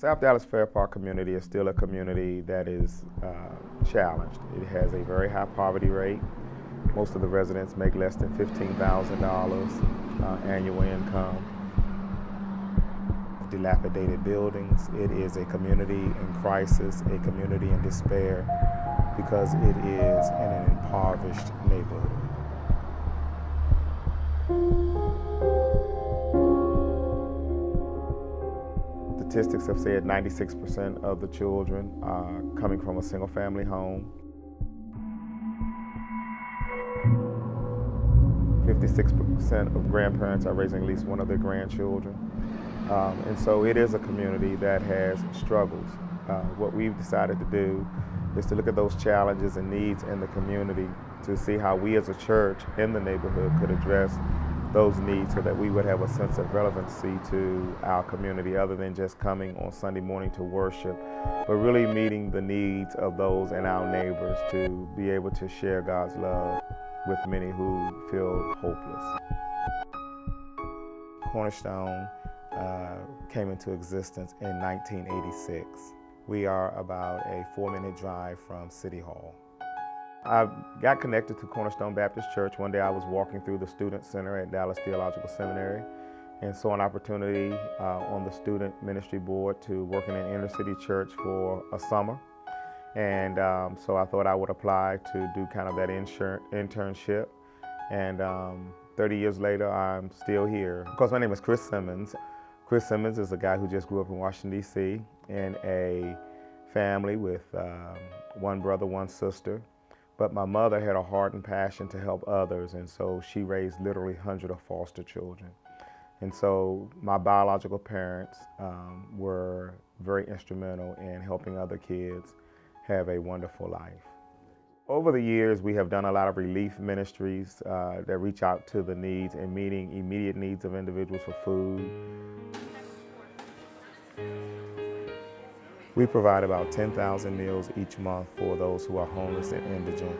South Dallas Fair Park community is still a community that is uh, challenged. It has a very high poverty rate. Most of the residents make less than $15,000 uh, annual income. Dilapidated buildings. It is a community in crisis, a community in despair because it is in an impoverished neighborhood. Statistics have said 96% of the children are coming from a single family home. 56% of grandparents are raising at least one of their grandchildren. Um, and so it is a community that has struggles. Uh, what we've decided to do is to look at those challenges and needs in the community to see how we as a church in the neighborhood could address those needs so that we would have a sense of relevancy to our community other than just coming on Sunday morning to worship, but really meeting the needs of those and our neighbors to be able to share God's love with many who feel hopeless. Cornerstone uh, came into existence in 1986. We are about a four minute drive from City Hall. I got connected to Cornerstone Baptist Church. One day I was walking through the Student Center at Dallas Theological Seminary and saw an opportunity uh, on the student ministry board to work in an inner city church for a summer. And um, so I thought I would apply to do kind of that internship. And um, 30 years later, I'm still here. Of course, my name is Chris Simpson. Chris Simpson is a guy who just grew up in Washington, D.C. in a family with um, one brother, one sister. But my mother had a heart and passion to help others, and so she raised literally hundreds of foster children. And so my biological parents um, were very instrumental in helping other kids have a wonderful life. Over the years, we have done a lot of relief ministries uh, that reach out to the needs and meeting immediate needs of individuals for food, We provide about 10,000 meals each month for those who are homeless and indigent.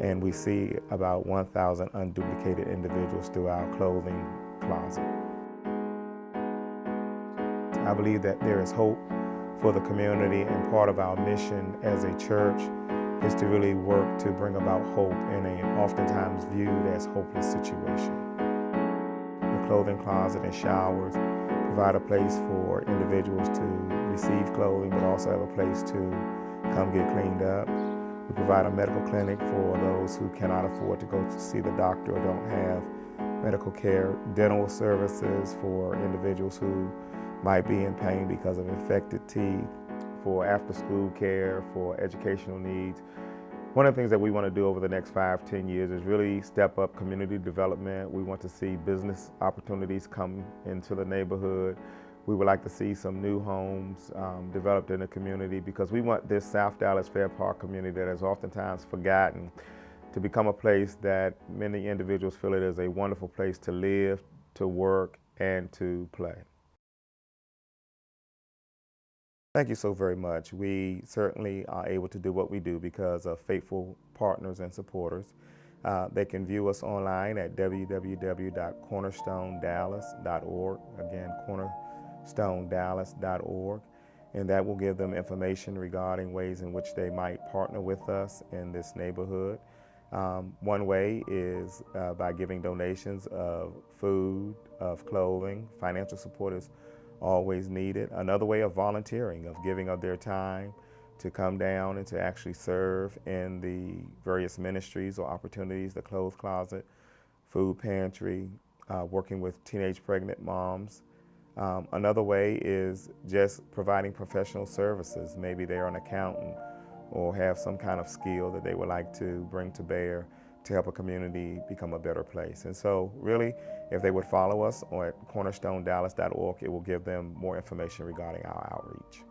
And we see about 1,000 unduplicated individuals through our clothing closet. I believe that there is hope for the community and part of our mission as a church is to really work to bring about hope in an oftentimes viewed as hopeless situation. The clothing closet and showers provide a place for individuals to receive clothing but also have a place to come get cleaned up. Provide a medical clinic for those who cannot afford to go to see the doctor or don't have medical care, dental services for individuals who might be in pain because of infected teeth, for after-school care, for educational needs. One of the things that we want to do over the next five, ten years is really step up community development. We want to see business opportunities come into the neighborhood. We would like to see some new homes um, developed in the community because we want this South Dallas Fair Park community that is oftentimes forgotten to become a place that many individuals feel it is a wonderful place to live, to work, and to play. Thank you so very much. We certainly are able to do what we do because of faithful partners and supporters. Uh, they can view us online at www.cornerstonedallas.org. Again, corner stonedallas.org, and that will give them information regarding ways in which they might partner with us in this neighborhood. Um, one way is uh, by giving donations of food, of clothing. Financial support is always needed. Another way of volunteering, of giving of their time to come down and to actually serve in the various ministries or opportunities, the clothes closet, food pantry, uh, working with teenage pregnant moms, Um, another way is just providing professional services. Maybe they're an accountant or have some kind of skill that they would like to bring to bear to help a community become a better place. And so really, if they would follow us at cornerstonedallas.org, it will give them more information regarding our outreach.